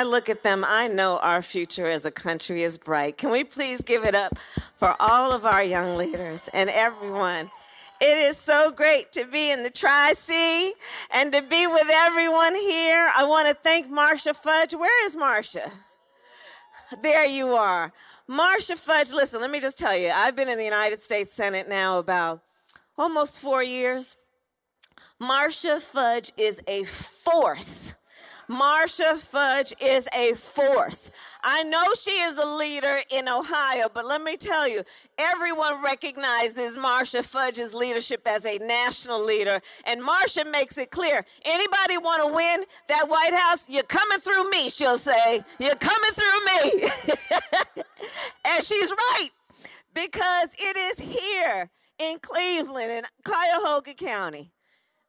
I look at them, I know our future as a country is bright. Can we please give it up for all of our young leaders and everyone? It is so great to be in the Tri C and to be with everyone here. I want to thank Marcia Fudge. Where is Marcia? There you are. Marcia Fudge, listen, let me just tell you, I've been in the United States Senate now about almost four years. Marcia Fudge is a force Marcia Fudge is a force. I know she is a leader in Ohio, but let me tell you, everyone recognizes Marcia Fudge's leadership as a national leader. And Marcia makes it clear anybody want to win that White House? You're coming through me, she'll say. You're coming through me. and she's right, because it is here in Cleveland and Cuyahoga County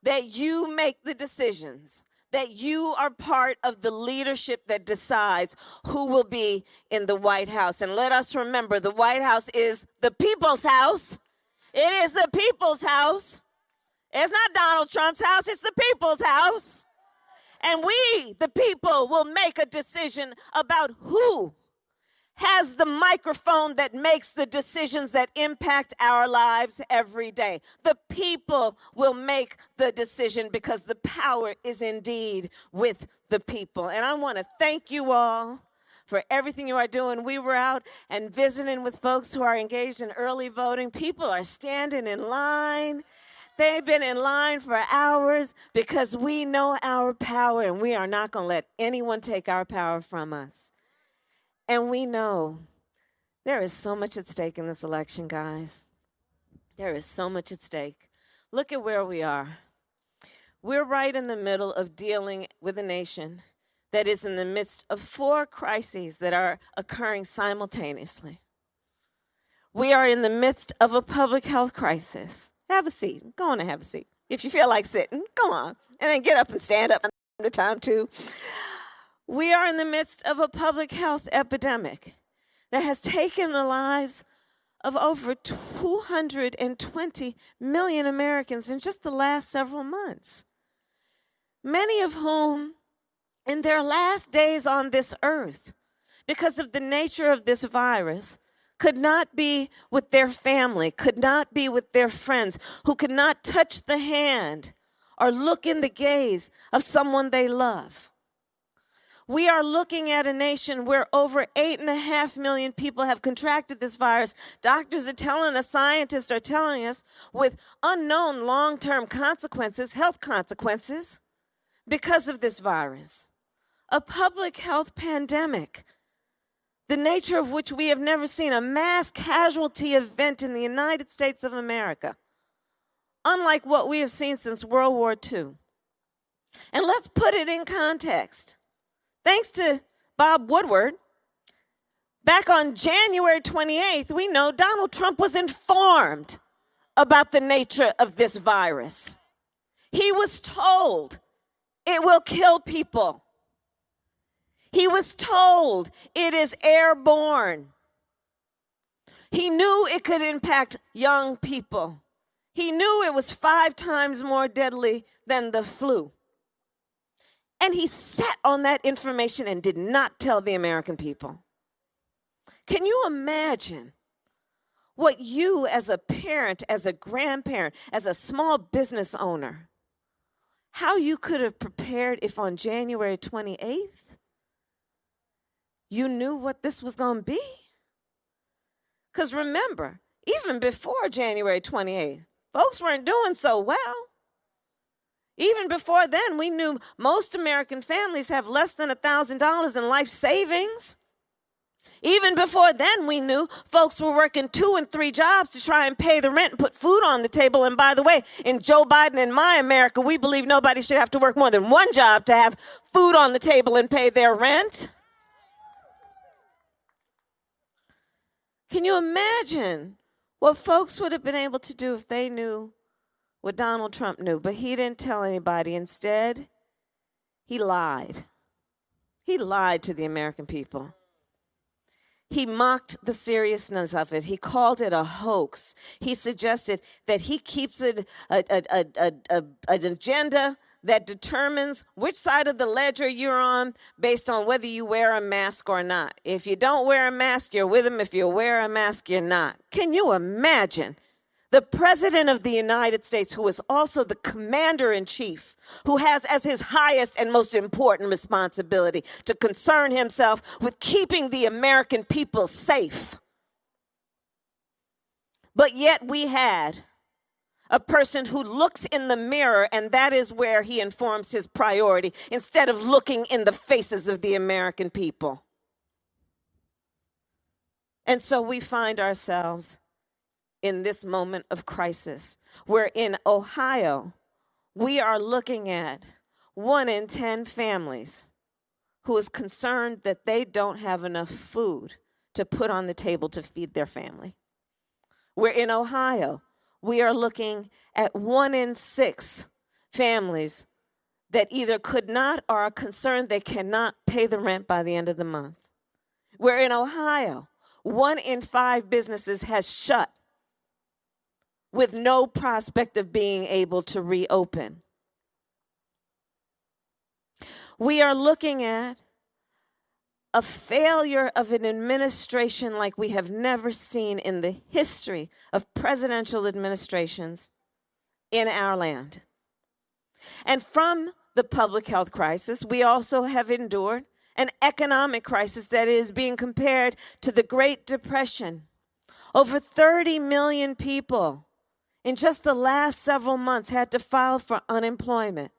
that you make the decisions that you are part of the leadership that decides who will be in the White House. And let us remember the White House is the people's house. It is the people's house. It's not Donald Trump's house, it's the people's house. And we, the people, will make a decision about who has the microphone that makes the decisions that impact our lives every day. The people will make the decision because the power is indeed with the people. And I want to thank you all for everything you are doing. We were out and visiting with folks who are engaged in early voting. People are standing in line. They've been in line for hours because we know our power and we are not going to let anyone take our power from us. And we know there is so much at stake in this election, guys. There is so much at stake. Look at where we are. We're right in the middle of dealing with a nation that is in the midst of four crises that are occurring simultaneously. We are in the midst of a public health crisis. Have a seat. Go on and have a seat. If you feel like sitting, go on. And then get up and stand up from time to time, too. We are in the midst of a public health epidemic that has taken the lives of over 220 million Americans in just the last several months. Many of whom, in their last days on this earth, because of the nature of this virus, could not be with their family, could not be with their friends, who could not touch the hand or look in the gaze of someone they love. We are looking at a nation where over eight and a half million people have contracted this virus. Doctors are telling us, scientists are telling us, with unknown long term consequences, health consequences, because of this virus. A public health pandemic, the nature of which we have never seen, a mass casualty event in the United States of America, unlike what we have seen since World War II. And let's put it in context. Thanks to Bob Woodward, back on January 28th, we know Donald Trump was informed about the nature of this virus. He was told it will kill people. He was told it is airborne. He knew it could impact young people. He knew it was five times more deadly than the flu. And he sat on that information and did not tell the American people. Can you imagine what you, as a parent, as a grandparent, as a small business owner, how you could have prepared if on January 28th you knew what this was going to be? Because remember, even before January 28th, folks weren't doing so well. Even before then, we knew most American families have less than $1,000 in life savings. Even before then, we knew folks were working two and three jobs to try and pay the rent and put food on the table. And by the way, in Joe Biden and my America, we believe nobody should have to work more than one job to have food on the table and pay their rent. Can you imagine what folks would have been able to do if they knew what Donald Trump knew, but he didn't tell anybody. Instead, he lied. He lied to the American people. He mocked the seriousness of it. He called it a hoax. He suggested that he keeps it a, a, a, a, an agenda that determines which side of the ledger you're on based on whether you wear a mask or not. If you don't wear a mask, you're with him. If you wear a mask, you're not. Can you imagine? The President of the United States, who is also the Commander in Chief, who has as his highest and most important responsibility to concern himself with keeping the American people safe. But yet we had a person who looks in the mirror and that is where he informs his priority instead of looking in the faces of the American people. And so we find ourselves in this moment of crisis, where in Ohio, we are looking at one in 10 families who is concerned that they don't have enough food to put on the table to feed their family. We're in Ohio, we are looking at one in six families that either could not or are concerned they cannot pay the rent by the end of the month. We're in Ohio, one in five businesses has shut with no prospect of being able to reopen. We are looking at a failure of an administration like we have never seen in the history of presidential administrations in our land. And from the public health crisis, we also have endured an economic crisis that is being compared to the Great Depression. Over 30 million people in just the last several months had to file for unemployment.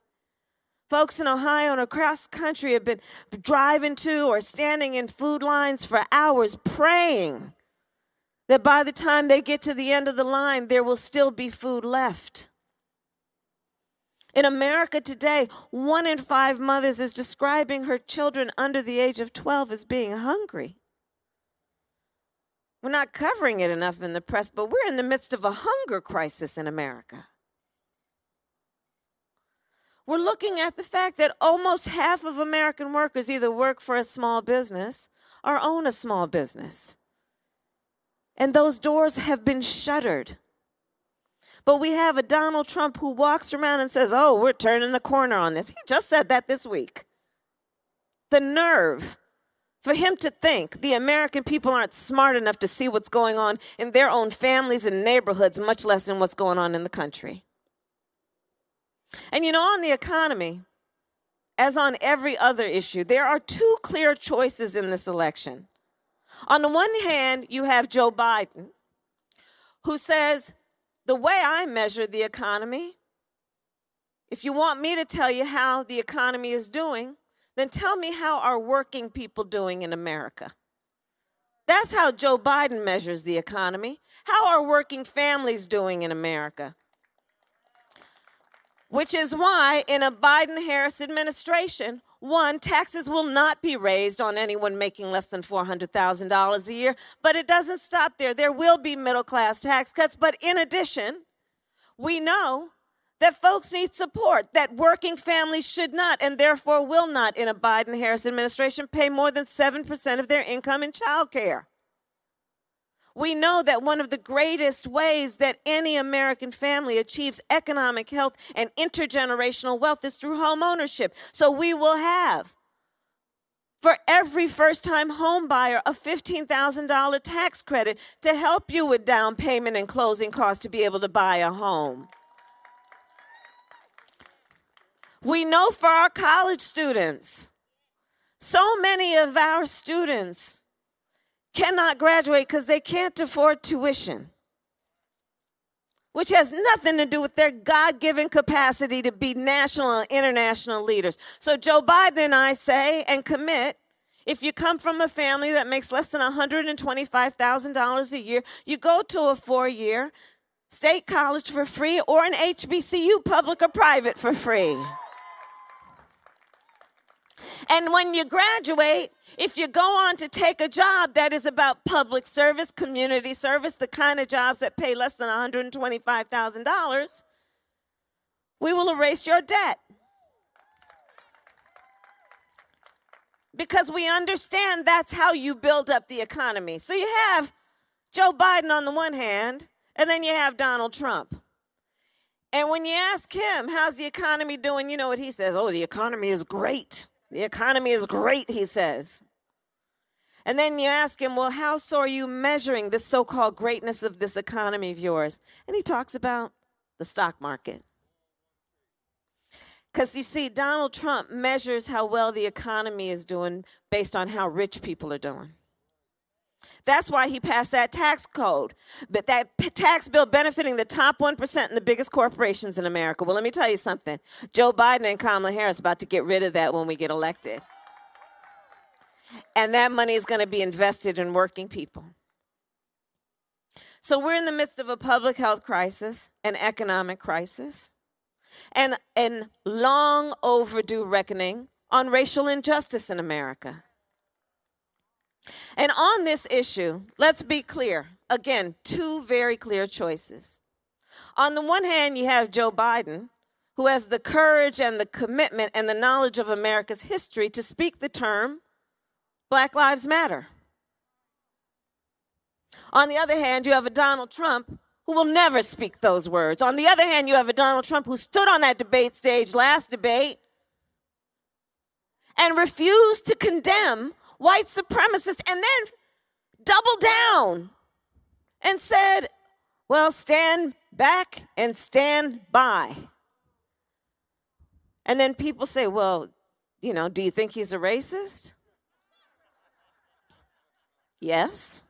Folks in Ohio and across the country have been driving to or standing in food lines for hours praying that by the time they get to the end of the line, there will still be food left. In America today, one in five mothers is describing her children under the age of 12 as being hungry. We're not covering it enough in the press, but we're in the midst of a hunger crisis in America. We're looking at the fact that almost half of American workers either work for a small business or own a small business. And those doors have been shuttered. But we have a Donald Trump who walks around and says, Oh, we're turning the corner on this. He just said that this week. The nerve for him to think the American people aren't smart enough to see what's going on in their own families and neighborhoods, much less in what's going on in the country. And you know, on the economy, as on every other issue, there are two clear choices in this election. On the one hand, you have Joe Biden, who says, The way I measure the economy, if you want me to tell you how the economy is doing, then tell me how are working people doing in America? That's how Joe Biden measures the economy. How are working families doing in America? Which is why, in a Biden Harris administration, one, taxes will not be raised on anyone making less than $400,000 a year, but it doesn't stop there. There will be middle class tax cuts, but in addition, we know that folks need support, that working families should not and therefore will not, in a Biden Harris administration, pay more than 7% of their income in child care. We know that one of the greatest ways that any American family achieves economic health and intergenerational wealth is through home ownership. So we will have for every first time home buyer a $15,000 tax credit to help you with down payment and closing costs to be able to buy a home. We know for our college students, so many of our students cannot graduate because they can't afford tuition, which has nothing to do with their God given capacity to be national and international leaders. So, Joe Biden and I say and commit if you come from a family that makes less than $125,000 a year, you go to a four year state college for free or an HBCU, public or private, for free. And when you graduate, if you go on to take a job that is about public service, community service, the kind of jobs that pay less than $125,000, we will erase your debt. Because we understand that's how you build up the economy. So you have Joe Biden on the one hand, and then you have Donald Trump. And when you ask him, how's the economy doing? You know what he says? Oh, the economy is great. The economy is great, he says. And then you ask him, well, how so are you measuring this so called greatness of this economy of yours? And he talks about the stock market. Because you see, Donald Trump measures how well the economy is doing based on how rich people are doing. That's why he passed that tax code, that p- tax bill benefiting the top 1% and the biggest corporations in America. Well, let me tell you something. Joe Biden and Kamala Harris about to get rid of that when we get elected. And that money is going to be invested in working people. So we're in the midst of a public health crisis, an economic crisis, and an long overdue reckoning on racial injustice in America. And on this issue, let's be clear. Again, two very clear choices. On the one hand, you have Joe Biden, who has the courage and the commitment and the knowledge of America's history to speak the term Black Lives Matter. On the other hand, you have a Donald Trump who will never speak those words. On the other hand, you have a Donald Trump who stood on that debate stage last debate and refused to condemn white supremacists and then doubled down and said, well, stand back and stand by. And then people say, well, you know, do you think he's a racist? Yes.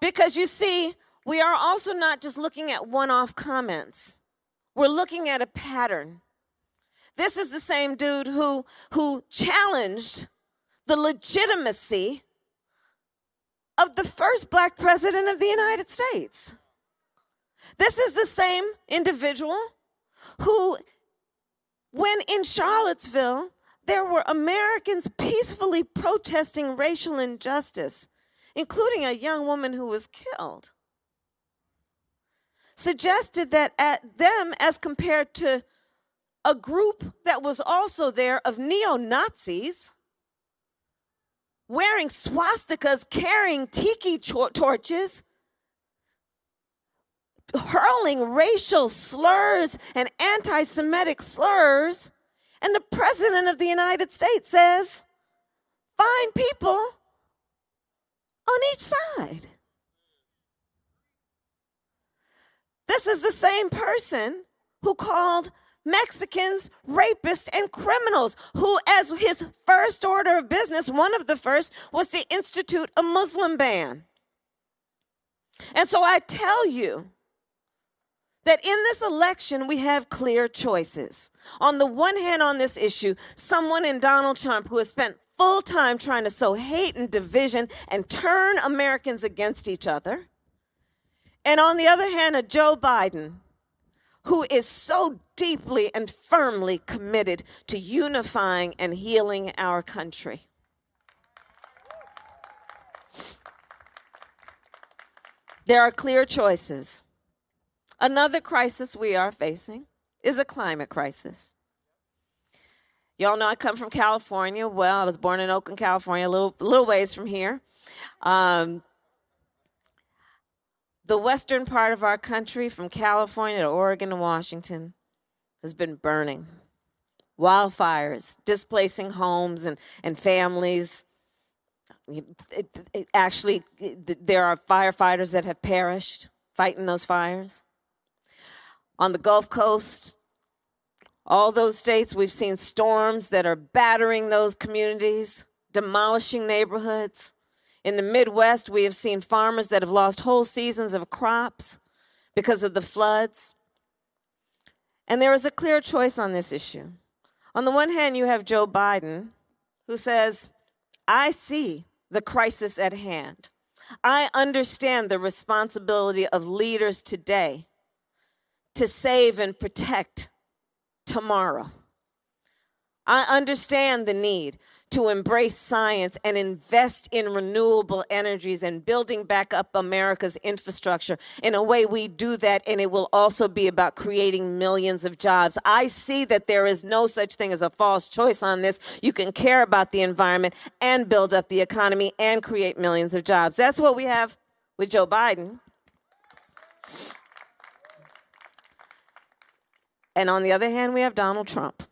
Because you see, we are also not just looking at one off comments, we're looking at a pattern. This is the same dude who, who challenged the legitimacy of the first black president of the United States. This is the same individual who, when in Charlottesville, there were Americans peacefully protesting racial injustice, including a young woman who was killed, suggested that at them, as compared to a group that was also there of neo Nazis wearing swastikas, carrying tiki torches, hurling racial slurs and anti Semitic slurs and the President of the United States says, find people on each side. This is the same person who called Mexicans rapists and criminals, who, as his first order of business, one of the first, was to institute a Muslim ban. And so I tell you, that in this election we have clear choices. On the one hand, on this issue, someone in Donald Trump who has spent full time trying to sow hate and division and turn Americans against each other. And on the other hand, a Joe Biden who is so deeply and firmly committed to unifying and healing our country. There are clear choices. Another crisis we are facing is a climate crisis. Y'all know I come from California. Well, I was born in Oakland, California, a little, little ways from here. Um, the western part of our country, from California to Oregon to Washington, has been burning. Wildfires, displacing homes and, and families. It, it, it actually, there are firefighters that have perished fighting those fires on the Gulf Coast, all those states, we've seen storms that are battering those communities, demolishing neighborhoods. In the Midwest, we have seen farmers that have lost whole seasons of crops because of the floods. And there is a clear choice on this issue. On the one hand, you have Joe Biden, who says, I see the crisis at hand. I understand the responsibility of leaders today to save and protect tomorrow. I understand the need to embrace science and invest in renewable energies and building back up America's infrastructure. In a way, we do that, and it will also be about creating millions of jobs. I see that there is no such thing as a false choice on this. You can care about the environment and build up the economy and create millions of jobs. That's what we have with Joe Biden. And on the other hand, we have Donald Trump,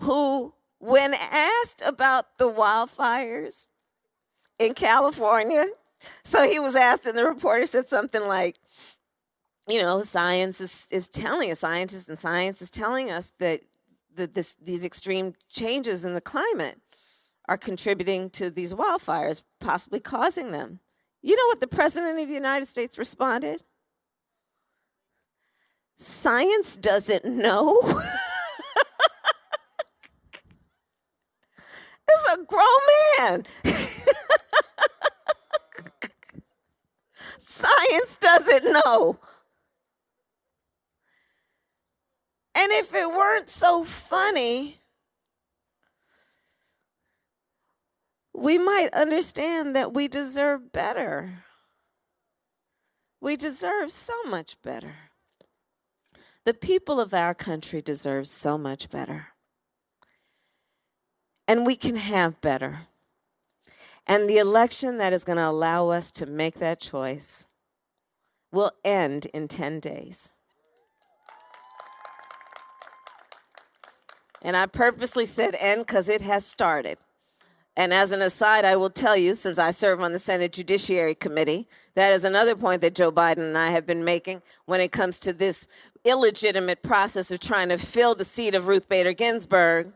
who, when asked about the wildfires in California, so he was asked, and the reporter said something like, you know, science is, is telling us, scientists and science is telling us that the, this, these extreme changes in the climate are contributing to these wildfires, possibly causing them. You know what the President of the United States responded? Science doesn't know. it's grown man. Science doesn't know. And if it weren't so funny, we might understand that we deserve better. We deserve so much better. The people of our country deserve so much better. And we can have better. And the election that is going to allow us to make that choice will end in 10 days. And I purposely said end because it has started. And as an aside, I will tell you, since I serve on the Senate Judiciary Committee, that is another point that Joe Biden and I have been making when it comes to this illegitimate process of trying to fill the seat of Ruth Bader Ginsburg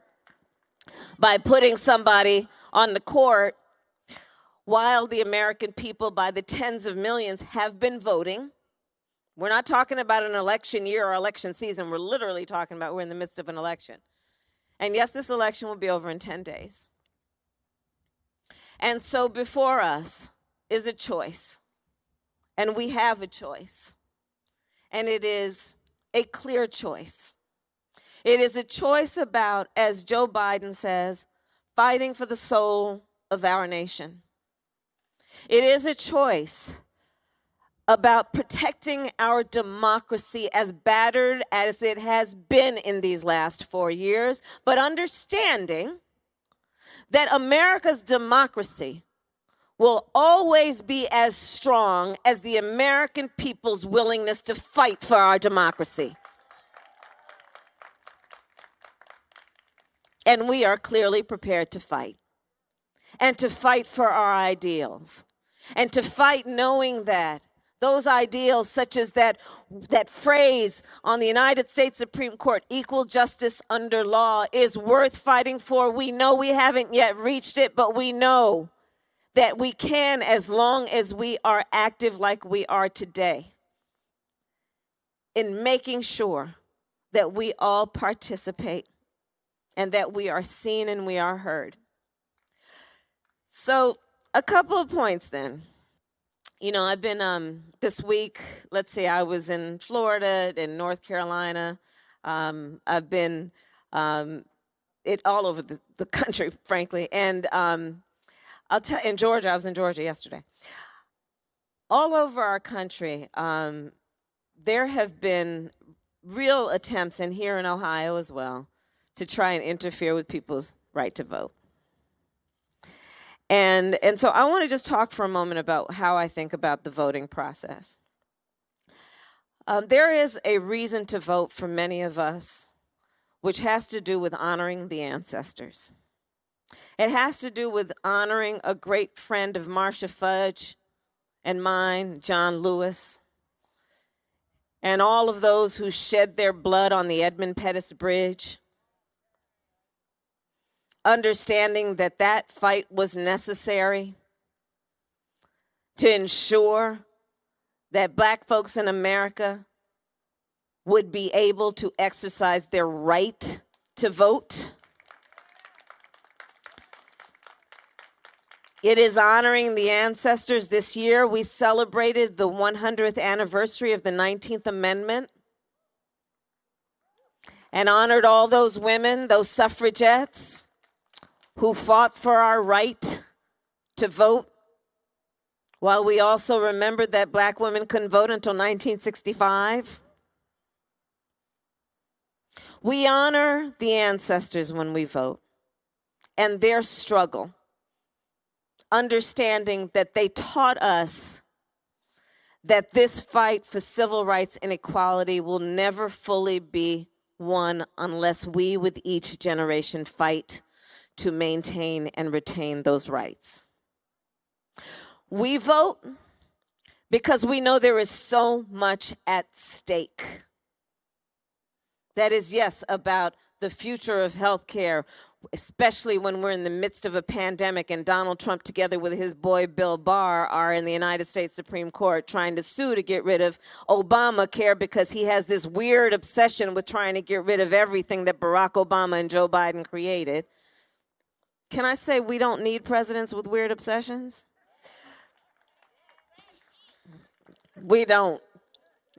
by putting somebody on the court while the American people, by the tens of millions, have been voting. We're not talking about an election year or election season. We're literally talking about we're in the midst of an election. And yes, this election will be over in 10 days. And so before us is a choice. And we have a choice. And it is a clear choice. It is a choice about, as Joe Biden says, fighting for the soul of our nation. It is a choice about protecting our democracy as battered as it has been in these last four years, but understanding that America's democracy will always be as strong as the American people's willingness to fight for our democracy. And we are clearly prepared to fight. And to fight for our ideals. And to fight knowing that those ideals such as that that phrase on the United States Supreme Court equal justice under law is worth fighting for. We know we haven't yet reached it but we know that we can as long as we are active like we are today in making sure that we all participate and that we are seen and we are heard so, a couple of points then. You know, I've been um, this week, let's see, I was in Florida, in North Carolina. Um, I've been um, it all over the, the country, frankly. And um, I'll tell in Georgia, I was in Georgia yesterday. All over our country, um, there have been real attempts, and here in Ohio as well, to try and interfere with people's right to vote. And, and so I want to just talk for a moment about how I think about the voting process. Um, there is a reason to vote for many of us, which has to do with honoring the ancestors. It has to do with honoring a great friend of Marcia Fudge and mine, John Lewis, and all of those who shed their blood on the Edmund Pettus Bridge understanding that that fight was necessary to ensure that black folks in America would be able to exercise their right to vote. It is honoring the ancestors. This year, we celebrated the 100th anniversary of the 19th Amendment and honored all those women, those suffragettes who fought for our right to vote, while we also remembered that black women couldn't vote until 1965. We honor the ancestors when we vote and their struggle, understanding that they taught us that this fight for civil rights and equality will never fully be won unless we, with each generation, fight to maintain and retain those rights. We vote because we know there is so much at stake. That is, yes, about the future of healthcare, especially when we're in the midst of a pandemic and Donald Trump, together with his boy Bill Barr, are in the United States Supreme Court trying to sue to get rid of Obamacare because he has this weird obsession with trying to get rid of everything that Barack Obama and Joe Biden created. Can I say we don't need presidents with weird obsessions? We don't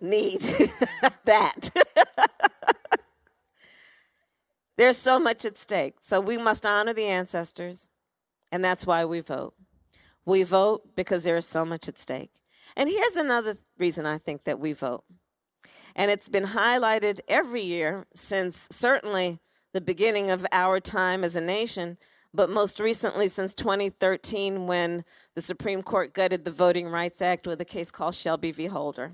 need that. There's so much at stake. So we must honor the ancestors, and that's why we vote. We vote because there is so much at stake. And here's another reason I think that we vote. And it's been highlighted every year since certainly the beginning of our time as a nation, but most recently since 2013 when the Supreme Court gutted the Voting Rights Act with a case called Shelby v. Holder.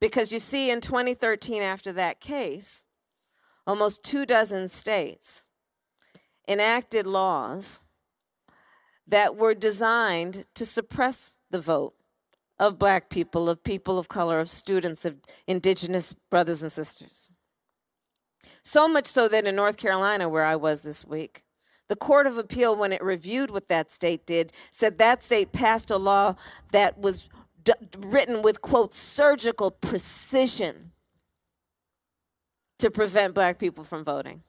Because you see, in 2013, after that case, almost two dozen states enacted laws that were designed to suppress the vote of black people, of people of color, of students, of indigenous brothers and sisters. So much so that in North Carolina, where I was this week, the Court of Appeal, when it reviewed what that state did, said that state passed a law that was written with, quote, surgical precision to prevent black people from voting.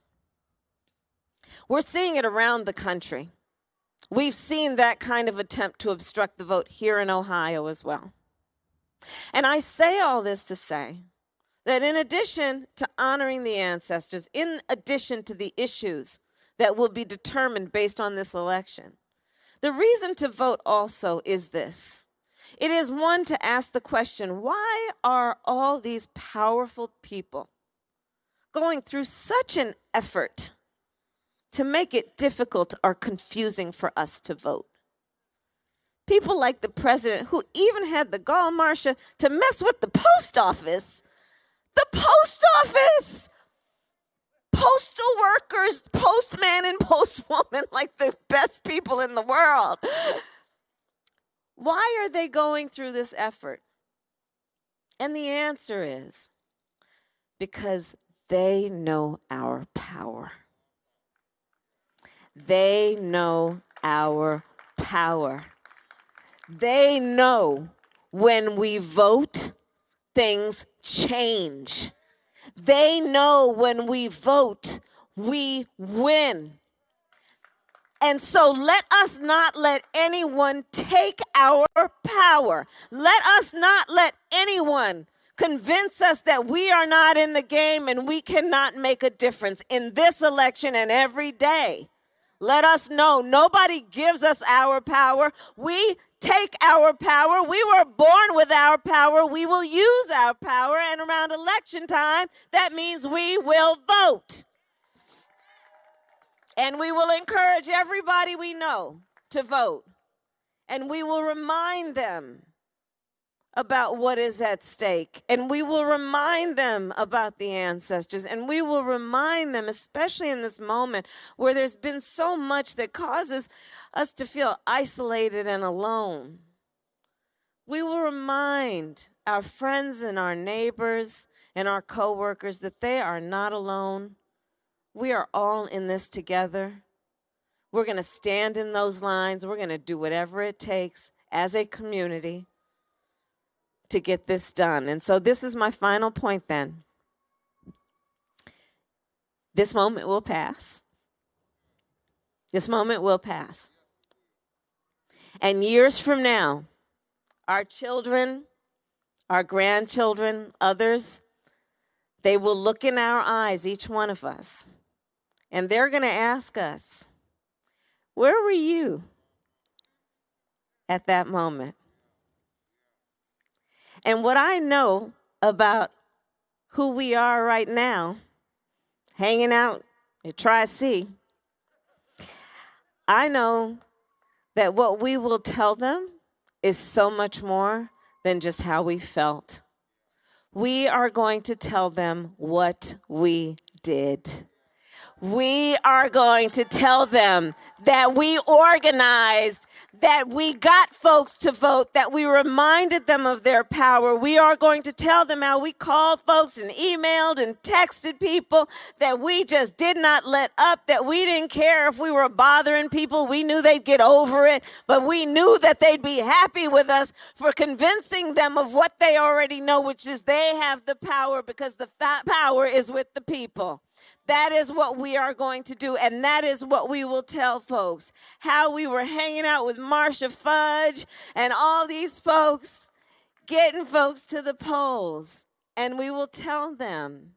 We're seeing it around the country. We've seen that kind of attempt to obstruct the vote here in Ohio as well. And I say all this to say that in addition to honoring the ancestors, in addition to the issues that will be determined based on this election, the reason to vote also is this. It is one to ask the question why are all these powerful people going through such an effort to make it difficult or confusing for us to vote. People like the president, who even had the gall, Marcia, to mess with the post office. The post office! Postal workers, postman and postwoman, like the best people in the world. Why are they going through this effort? And the answer is because they know our power. They know our power. They know when we vote, things change. They know when we vote, we win. And so let us not let anyone take our power. Let us not let anyone convince us that we are not in the game and we cannot make a difference in this election and every day. Let us know nobody gives us our power. We take our power. We were born with our power. We will use our power. And around election time, that means we will vote. And we will encourage everybody we know to vote. And we will remind them about what is at stake. And we will remind them about the ancestors. And we will remind them, especially in this moment where there's been so much that causes us to feel isolated and alone. We will remind our friends and our neighbors and our coworkers that they are not alone. We are all in this together. We're going to stand in those lines. We're going to do whatever it takes as a community to get this done. And so this is my final point then. This moment will pass. This moment will pass. And years from now, our children, our grandchildren, others, they will look in our eyes, each one of us, and they're going to ask us, Where were you at that moment? And what I know about who we are right now, hanging out at Tri C, I know that what we will tell them is so much more than just how we felt. We are going to tell them what we did. We are going to tell them that we organized that we got folks to vote, that we reminded them of their power. We are going to tell them how we called folks and emailed and texted people, that we just did not let up, that we didn't care if we were bothering people. We knew they'd get over it, but we knew that they'd be happy with us for convincing them of what they already know, which is they have the power because the power is with the people. That is what we are going to do, and that is what we will tell folks. How we were hanging out with Marcia Fudge and all these folks, getting folks to the polls. And we will tell them